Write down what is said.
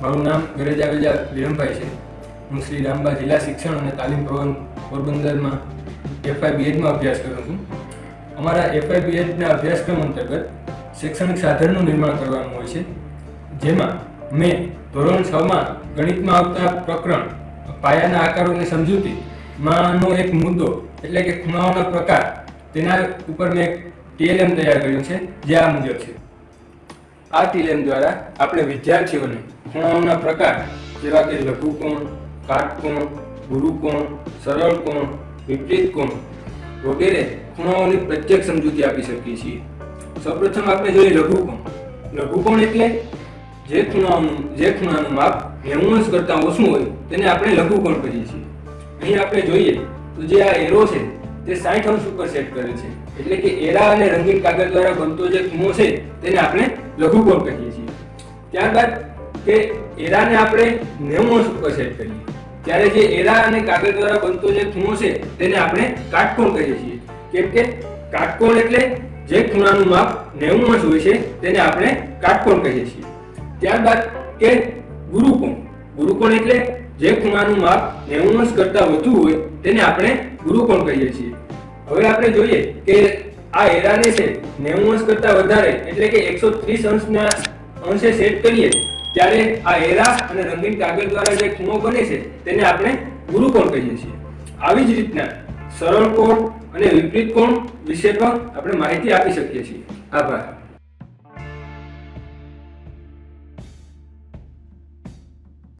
મારું નામ ગરેજા વિજા વિરમભાઈ છે. હું શ્રી રામબા જિલ્લા શિક્ષણ અને તાલીમ ભવન પોરબંદરમાં એફઆઈ બીએચમાં અભ્યાસ કરું છું. અમારા એફઆઈ બીએચના અભ્યાસક્રમ અંતર્ગત શૈક્ષણિક સાધનનું નિર્માણ કરવાનું હોય છે. જેમાં મેં ધોરણ છમાં ગણિતમાં આવતા પ્રકરણ, પાયાના આકારોની સમજૂતી, માંનો એક મુદ્દો, એટલે કે ખૂણાઓના પ્રકાર, તેના ઉપર મેં ટીએલએમ તૈયાર કર્યું છે, જે આ મુજબ છે. આ ટીલેમ દ્વારા આપણે વિદ્યાર્થીઓને ખૂણાઓના પ્રકાર, જેવા કે લઘુકોણ કાટકોણ ગુરુકોણ સરળ કોણ, વિપરીત કોણ, વગેરે ખૂણાઓની પ્રત્યેક સમજૂતી આપી શકીએ છીએ. સૌપ્રથમ આપણે જોઈએ લઘુકોણ લઘુકોણ એટલે જે ખૂણાઓનું, જે ખૂણાનું માપ નેવું કરતાં ઓછું હોય, તેને આપણે લઘુકોણ કહીએ છીએ. અહીં આપણે જોઈએ તો જે આ એરો છે તે 60 અંશ ઉપર સેટ કરે છે. એટલે કે એરા અને રંગીન કાગળ દ્વારા બનતો જે ખૂણો છે, તેને આપણે લઘુકોણ કહીએ છીએ. ત્યારબાદ કે એરાને આપણે 90 અંશ ઉપર સેટ કરીએ. ત્યારે જે એરા અને કાગળ દ્વારા બનતો જે ખૂણો છે, તેને આપણે કાટકોણ કહીએ છીએ. કેમ કે કાટકોણ એટલે જે ખૂણાનું માપ 90 અંશ હોય છે, તેને આપણે કાટકોણ કહીએ છીએ. ત્યારબાદ કે ગુરુકોણ. ગુરુકોણ એટલે જે ખૂણાનું માપ 90 અંશ કરતાં વધુ હોય તેને આપણે ગુરુકોણ કહીએ છીએ. હવે આપણે જોઈએ કે આ એરાને છે 90 અંશ કરતાં વધારે એટલે કે 130 અંશના અંશે સેટ કરીએ ત્યારે આ એરા અને રંગીન કાગળ દ્વારા જે ખૂણો બને છે તેને આપણે ગુરુકોણ કહીએ છીએ. આવી જ રીતના સરળ કોણ અને વિપરીત કોણ વિશે પણ આપણે માહિતી આપી શકીએ છીએ. આભાર.